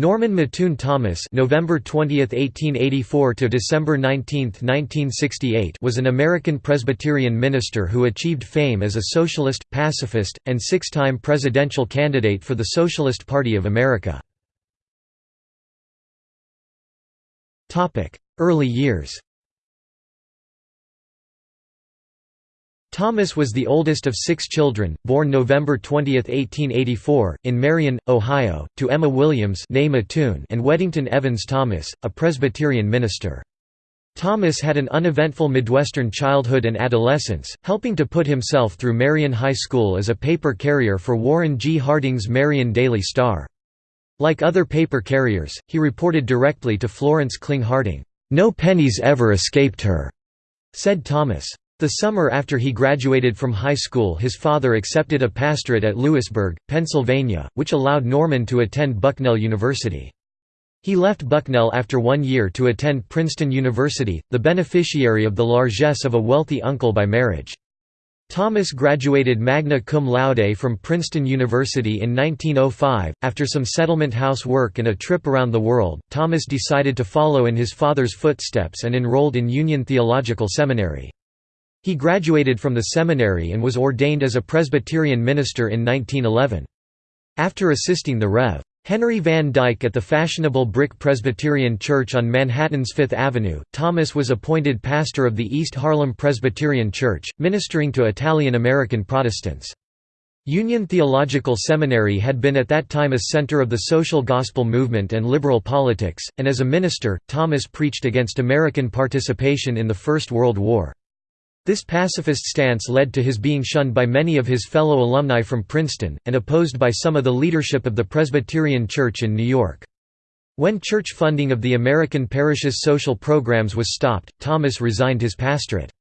Norman Mattoon Thomas November 20, 1884 to December 19, 1968 was an American Presbyterian minister who achieved fame as a socialist, pacifist, and six-time presidential candidate for the Socialist Party of America. Early years Thomas was the oldest of six children, born November 20, 1884, in Marion, Ohio, to Emma Williams and Weddington Evans Thomas, a Presbyterian minister. Thomas had an uneventful Midwestern childhood and adolescence, helping to put himself through Marion High School as a paper carrier for Warren G. Harding's Marion Daily Star. Like other paper carriers, he reported directly to Florence Kling Harding. "'No pennies ever escaped her,' said Thomas. The summer after he graduated from high school his father accepted a pastorate at Lewisburg, Pennsylvania, which allowed Norman to attend Bucknell University. He left Bucknell after one year to attend Princeton University, the beneficiary of the largesse of a wealthy uncle by marriage. Thomas graduated magna cum laude from Princeton University in 1905. After some settlement house work and a trip around the world, Thomas decided to follow in his father's footsteps and enrolled in Union Theological Seminary. He graduated from the seminary and was ordained as a Presbyterian minister in 1911. After assisting the Rev. Henry Van Dyke at the fashionable Brick Presbyterian Church on Manhattan's Fifth Avenue, Thomas was appointed pastor of the East Harlem Presbyterian Church, ministering to Italian-American Protestants. Union Theological Seminary had been at that time a center of the social gospel movement and liberal politics, and as a minister, Thomas preached against American participation in the First World War. This pacifist stance led to his being shunned by many of his fellow alumni from Princeton, and opposed by some of the leadership of the Presbyterian Church in New York. When church funding of the American parishes' social programs was stopped, Thomas resigned his pastorate.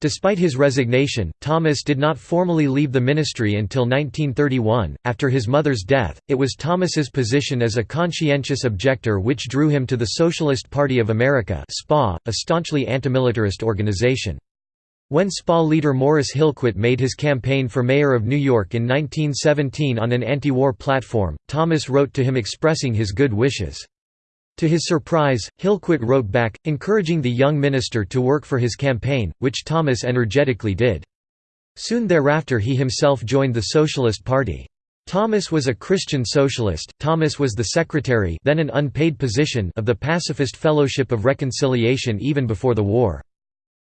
Despite his resignation, Thomas did not formally leave the ministry until 1931. After his mother's death, it was Thomas's position as a conscientious objector which drew him to the Socialist Party of America, SPA, a staunchly antimilitarist organization. When SPA leader Morris Hillquit made his campaign for mayor of New York in 1917 on an anti-war platform, Thomas wrote to him expressing his good wishes. To his surprise, Hillquit wrote back, encouraging the young minister to work for his campaign, which Thomas energetically did. Soon thereafter he himself joined the Socialist Party. Thomas was a Christian socialist. Thomas was the secretary then an unpaid position of the Pacifist Fellowship of Reconciliation even before the war.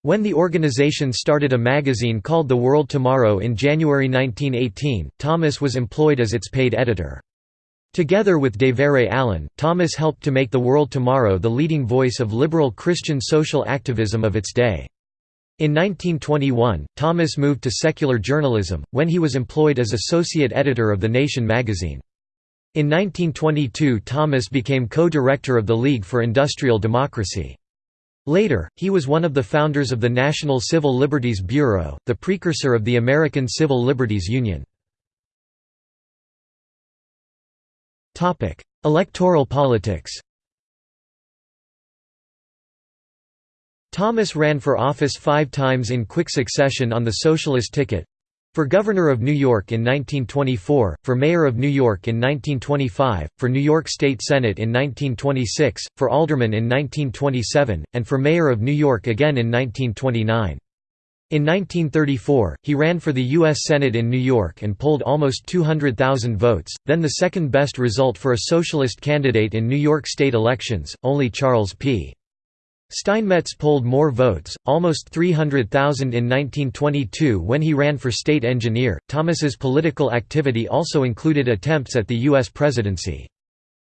When the organization started a magazine called The World Tomorrow in January 1918, Thomas was employed as its paid editor. Together with DeVere Allen, Thomas helped to make The World Tomorrow the leading voice of liberal Christian social activism of its day. In 1921, Thomas moved to secular journalism, when he was employed as associate editor of The Nation magazine. In 1922 Thomas became co-director of the League for Industrial Democracy. Later, he was one of the founders of the National Civil Liberties Bureau, the precursor of the American Civil Liberties Union. Electoral politics Thomas ran for office five times in quick succession on the socialist ticket, for Governor of New York in 1924, for Mayor of New York in 1925, for New York State Senate in 1926, for Alderman in 1927, and for Mayor of New York again in 1929. In 1934, he ran for the U.S. Senate in New York and polled almost 200,000 votes, then the second best result for a socialist candidate in New York state elections, only Charles P. Steinmetz polled more votes, almost 300,000 in 1922 when he ran for state engineer. Thomas's political activity also included attempts at the U.S. presidency.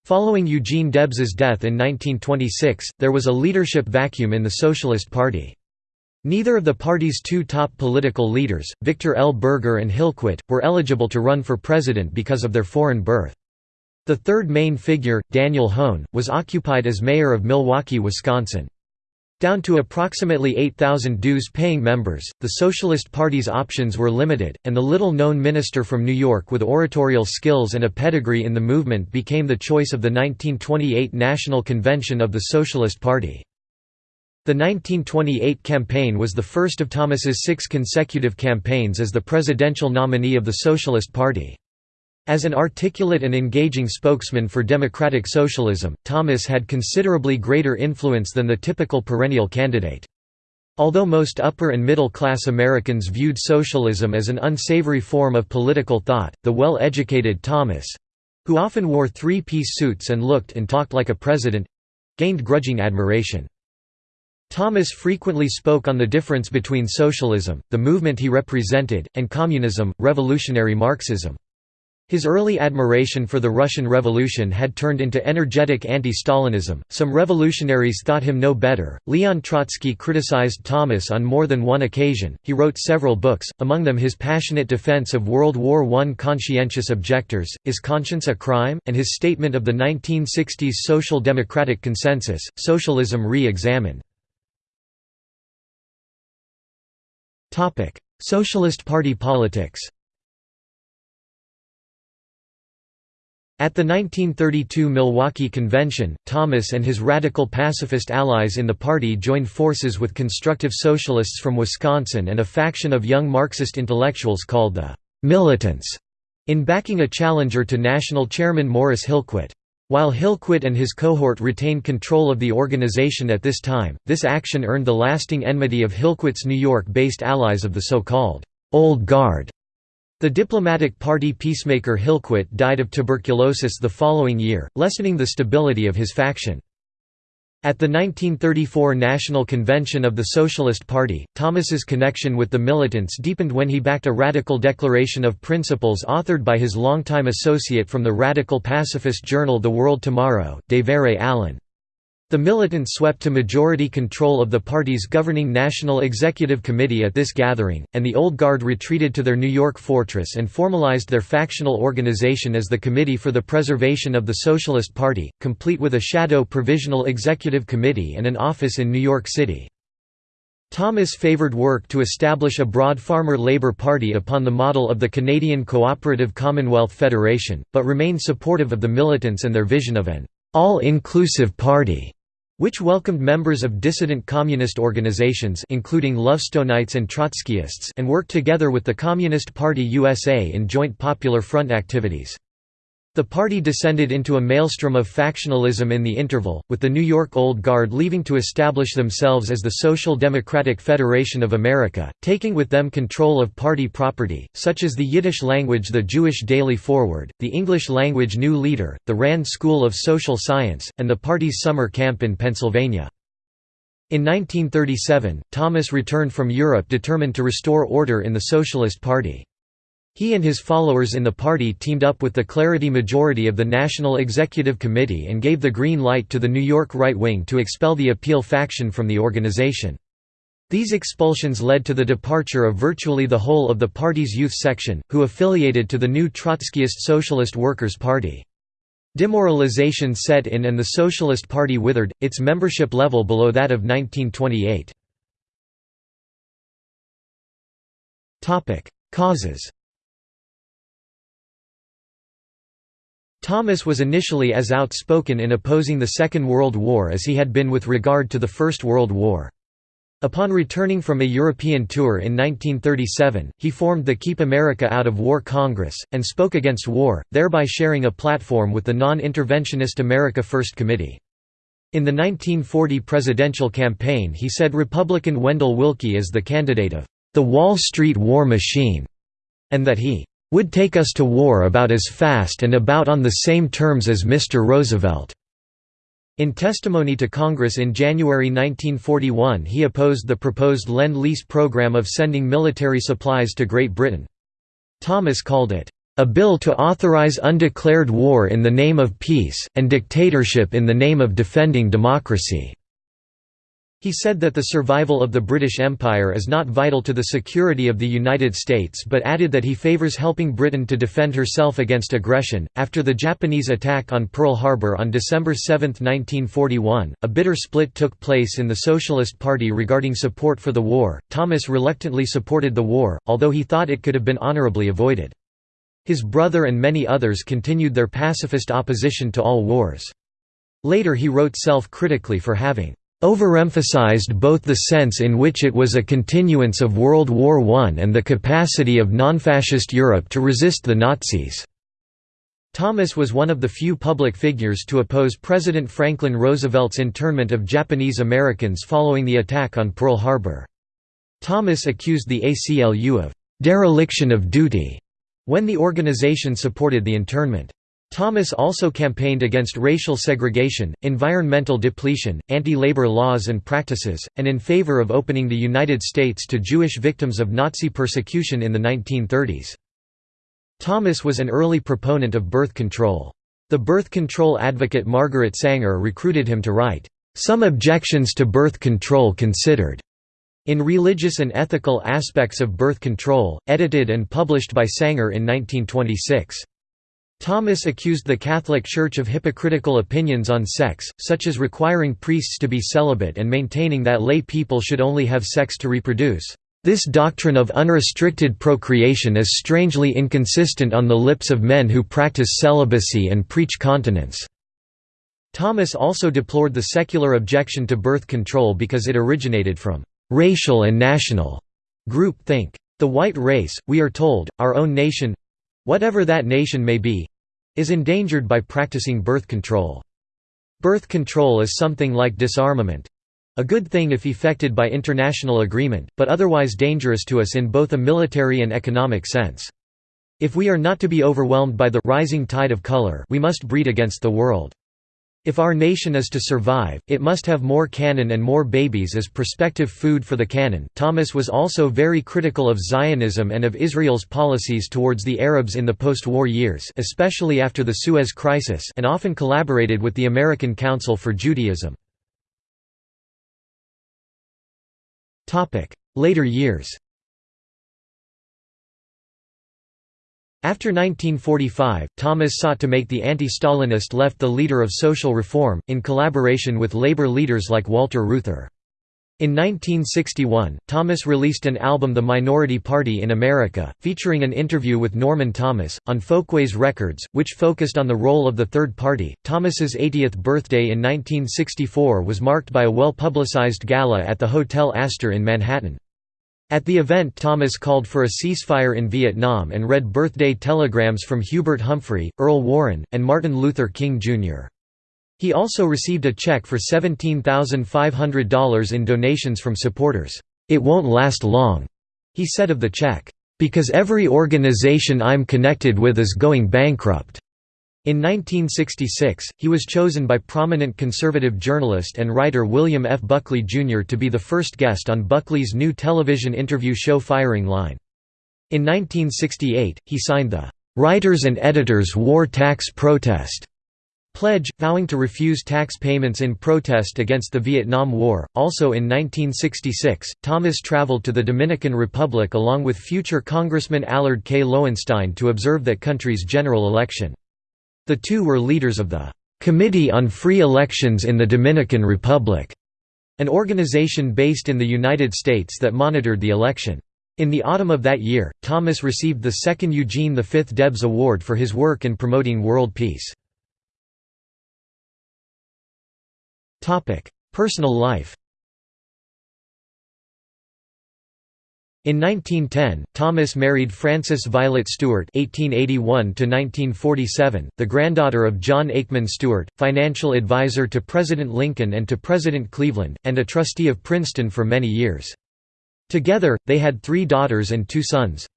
Following Eugene Debs's death in 1926, there was a leadership vacuum in the Socialist Party. Neither of the party's two top political leaders, Victor L. Berger and Hillquit, were eligible to run for president because of their foreign birth. The third main figure, Daniel Hoan, was occupied as mayor of Milwaukee, Wisconsin. Down to approximately 8,000 dues-paying members, the Socialist Party's options were limited, and the little-known minister from New York with oratorial skills and a pedigree in the movement became the choice of the 1928 National Convention of the Socialist Party. The 1928 campaign was the first of Thomas's six consecutive campaigns as the presidential nominee of the Socialist Party. As an articulate and engaging spokesman for democratic socialism, Thomas had considerably greater influence than the typical perennial candidate. Although most upper and middle class Americans viewed socialism as an unsavory form of political thought, the well-educated Thomas—who often wore three-piece suits and looked and talked like a president—gained grudging admiration. Thomas frequently spoke on the difference between socialism, the movement he represented, and communism, revolutionary Marxism. His early admiration for the Russian Revolution had turned into energetic anti-Stalinism. Some revolutionaries thought him no better. Leon Trotsky criticized Thomas on more than one occasion. He wrote several books, among them his passionate defense of World War I conscientious objectors, Is Conscience a Crime? and his statement of the 1960s social democratic consensus, Socialism re-examined. Socialist Party politics At the 1932 Milwaukee Convention, Thomas and his radical pacifist allies in the party joined forces with constructive socialists from Wisconsin and a faction of young Marxist intellectuals called the «militants» in backing a challenger to national chairman Morris Hillquit. While Hillquit and his cohort retained control of the organization at this time, this action earned the lasting enmity of Hillquit's New York-based allies of the so-called «Old Guard» The diplomatic party peacemaker Hillquit died of tuberculosis the following year, lessening the stability of his faction. At the 1934 National Convention of the Socialist Party, Thomas's connection with the militants deepened when he backed a radical declaration of principles authored by his longtime associate from the radical pacifist journal The World Tomorrow, Devere Allen. The militants swept to majority control of the party's governing National Executive Committee at this gathering, and the Old Guard retreated to their New York fortress and formalized their factional organization as the Committee for the Preservation of the Socialist Party, complete with a shadow Provisional Executive Committee and an office in New York City. Thomas favored work to establish a broad farmer labor party upon the model of the Canadian Cooperative Commonwealth Federation, but remained supportive of the militants and their vision of an all-inclusive party which welcomed members of dissident communist organizations including Lovestonites and Trotskyists and worked together with the Communist Party USA in joint Popular Front activities. The party descended into a maelstrom of factionalism in the interval, with the New York Old Guard leaving to establish themselves as the Social Democratic Federation of America, taking with them control of party property, such as the Yiddish language the Jewish Daily Forward, the English language New Leader, the Rand School of Social Science, and the party's summer camp in Pennsylvania. In 1937, Thomas returned from Europe determined to restore order in the Socialist Party. He and his followers in the party teamed up with the Clarity majority of the National Executive Committee and gave the green light to the New York right wing to expel the Appeal faction from the organization. These expulsions led to the departure of virtually the whole of the party's youth section, who affiliated to the new Trotskyist Socialist Workers' Party. Demoralization set in and the Socialist Party withered, its membership level below that of 1928. Causes Thomas was initially as outspoken in opposing the Second World War as he had been with regard to the First World War. Upon returning from a European tour in 1937, he formed the Keep America Out of War Congress, and spoke against war, thereby sharing a platform with the non-interventionist America First Committee. In the 1940 presidential campaign he said Republican Wendell Willkie is the candidate of the Wall Street war machine, and that he would take us to war about as fast and about on the same terms as Mr. Roosevelt." In testimony to Congress in January 1941 he opposed the proposed Lend-Lease program of sending military supplies to Great Britain. Thomas called it, "...a bill to authorize undeclared war in the name of peace, and dictatorship in the name of defending democracy." He said that the survival of the British Empire is not vital to the security of the United States but added that he favors helping Britain to defend herself against aggression. After the Japanese attack on Pearl Harbor on December 7, 1941, a bitter split took place in the Socialist Party regarding support for the war. Thomas reluctantly supported the war, although he thought it could have been honorably avoided. His brother and many others continued their pacifist opposition to all wars. Later he wrote self-critically for having overemphasized both the sense in which it was a continuance of World War I and the capacity of non-fascist Europe to resist the Nazis. Thomas was one of the few public figures to oppose President Franklin Roosevelt's internment of Japanese Americans following the attack on Pearl Harbor. Thomas accused the ACLU of dereliction of duty when the organization supported the internment. Thomas also campaigned against racial segregation, environmental depletion, anti-labor laws and practices, and in favor of opening the United States to Jewish victims of Nazi persecution in the 1930s. Thomas was an early proponent of birth control. The birth control advocate Margaret Sanger recruited him to write, "...some objections to birth control considered." In Religious and Ethical Aspects of Birth Control, edited and published by Sanger in 1926. Thomas accused the Catholic Church of hypocritical opinions on sex, such as requiring priests to be celibate and maintaining that lay people should only have sex to reproduce. This doctrine of unrestricted procreation is strangely inconsistent on the lips of men who practice celibacy and preach continence." Thomas also deplored the secular objection to birth control because it originated from «racial and national» group think. The white race, we are told, our own nation—whatever that nation may be, is endangered by practicing birth control. Birth control is something like disarmament a good thing if effected by international agreement, but otherwise dangerous to us in both a military and economic sense. If we are not to be overwhelmed by the rising tide of color we must breed against the world. If our nation is to survive, it must have more cannon and more babies as prospective food for the cannon. Thomas was also very critical of Zionism and of Israel's policies towards the Arabs in the post-war years, especially after the Suez Crisis, and often collaborated with the American Council for Judaism. Topic: Later years. After 1945, Thomas sought to make the anti-Stalinist left the leader of social reform, in collaboration with labor leaders like Walter Reuther. In 1961, Thomas released an album The Minority Party in America, featuring an interview with Norman Thomas, on Folkways Records, which focused on the role of the Third Party. Thomas's 80th birthday in 1964 was marked by a well-publicized gala at the Hotel Astor in Manhattan. At the event Thomas called for a ceasefire in Vietnam and read birthday telegrams from Hubert Humphrey, Earl Warren, and Martin Luther King, Jr. He also received a check for $17,500 in donations from supporters. "'It won't last long,' he said of the check, "'because every organization I'm connected with is going bankrupt.' In 1966, he was chosen by prominent conservative journalist and writer William F. Buckley, Jr. to be the first guest on Buckley's new television interview show Firing Line. In 1968, he signed the "'Writers and Editors War Tax Protest' pledge, vowing to refuse tax payments in protest against the Vietnam War. Also in 1966, Thomas traveled to the Dominican Republic along with future Congressman Allard K. Lowenstein to observe that country's general election. The two were leaders of the Committee on Free Elections in the Dominican Republic, an organization based in the United States that monitored the election. In the autumn of that year, Thomas received the second Eugene V Debs Award for his work in promoting world peace. Personal life In 1910, Thomas married Frances Violet Stewart (1881–1947), the granddaughter of John Aikman Stewart, financial advisor to President Lincoln and to President Cleveland, and a trustee of Princeton for many years. Together, they had three daughters and two sons.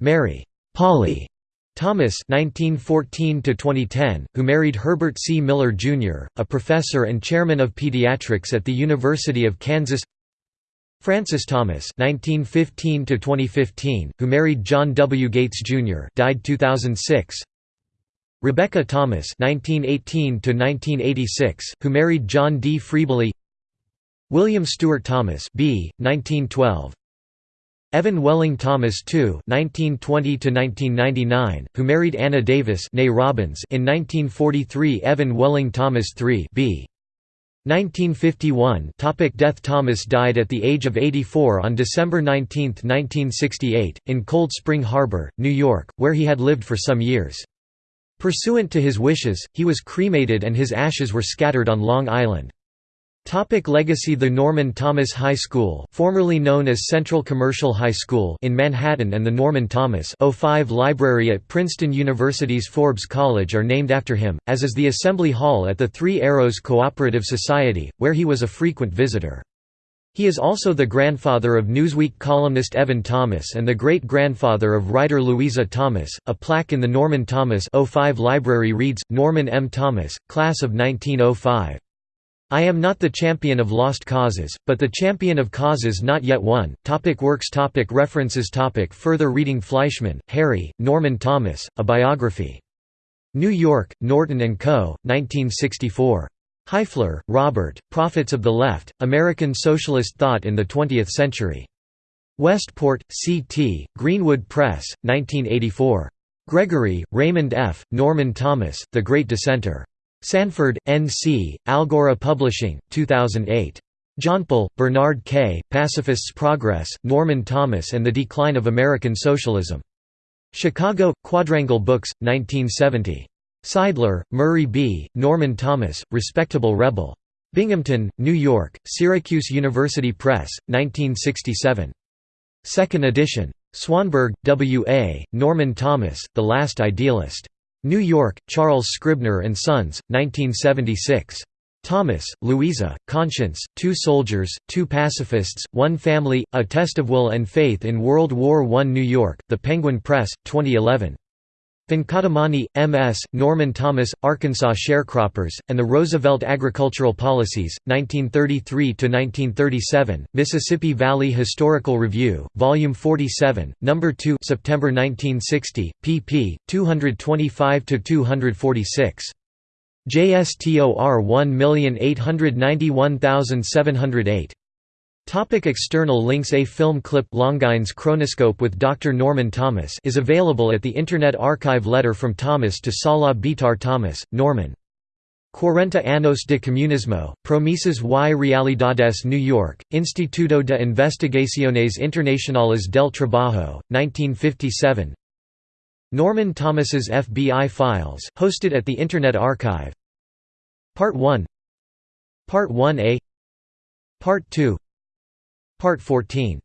Mary Polly Thomas (1914–2010), who married Herbert C. Miller Jr., a professor and chairman of pediatrics at the University of Kansas. Frances Thomas (1915–2015), who married John W. Gates Jr., died 2006. Rebecca Thomas (1918–1986), who married John D. Freebally. William Stewart Thomas B. 1912. Evan Welling Thomas II (1920–1999), who married Anna Davis Robbins in 1943. Evan Welling Thomas III b. 1951 Topic Death Thomas died at the age of 84 on December 19, 1968, in Cold Spring Harbor, New York, where he had lived for some years. Pursuant to his wishes, he was cremated and his ashes were scattered on Long Island. Topic legacy The Norman Thomas High School formerly known as Central Commercial High School in Manhattan and the Norman Thomas 05 Library at Princeton University's Forbes College are named after him, as is the Assembly Hall at the Three Arrows Cooperative Society, where he was a frequent visitor. He is also the grandfather of Newsweek columnist Evan Thomas and the great-grandfather of writer Louisa Thomas. A plaque in the Norman Thomas 05 library reads, Norman M. Thomas, class of 1905. I am not the champion of lost causes, but the champion of causes not yet won. Topic works topic References topic Further reading Fleischman, Harry, Norman Thomas, A Biography. New York, Norton & Co., 1964. Hyfler, Robert, Prophets of the Left, American Socialist Thought in the Twentieth Century. Westport, C.T., Greenwood Press, 1984. Gregory, Raymond F., Norman Thomas, The Great Dissenter. Sanford, N.C., Algora Publishing, 2008. Johnpoll, Bernard K., Pacifist's Progress, Norman Thomas and the Decline of American Socialism. Chicago, Quadrangle Books, 1970. Seidler, Murray B., Norman Thomas, Respectable Rebel. Binghamton, New York, Syracuse University Press, 1967. Second edition. Swanberg, W. A., Norman Thomas, The Last Idealist. New York, Charles Scribner and Sons, 1976. Thomas, Louisa, Conscience, Two Soldiers, Two Pacifists, One Family, A Test of Will and Faith in World War I New York, The Penguin Press, 2011. Venkataramani, M.S., Norman Thomas, Arkansas Sharecroppers, and the Roosevelt Agricultural Policies, 1933–1937, Mississippi Valley Historical Review, Volume 47, No. 2 September 1960, pp. 225–246. JSTOR 1891708 Topic external links A film clip Longines Chronoscope with Dr. Norman Thomas is available at the Internet Archive Letter from Thomas to Salah Bitar Thomas, Norman. Cuarenta años de comunismo, promesas y realidades New York, Instituto de Investigaciones Internacionales del Trabajo, 1957 Norman Thomas's FBI Files, hosted at the Internet Archive Part 1 Part 1a Part 2 Part 14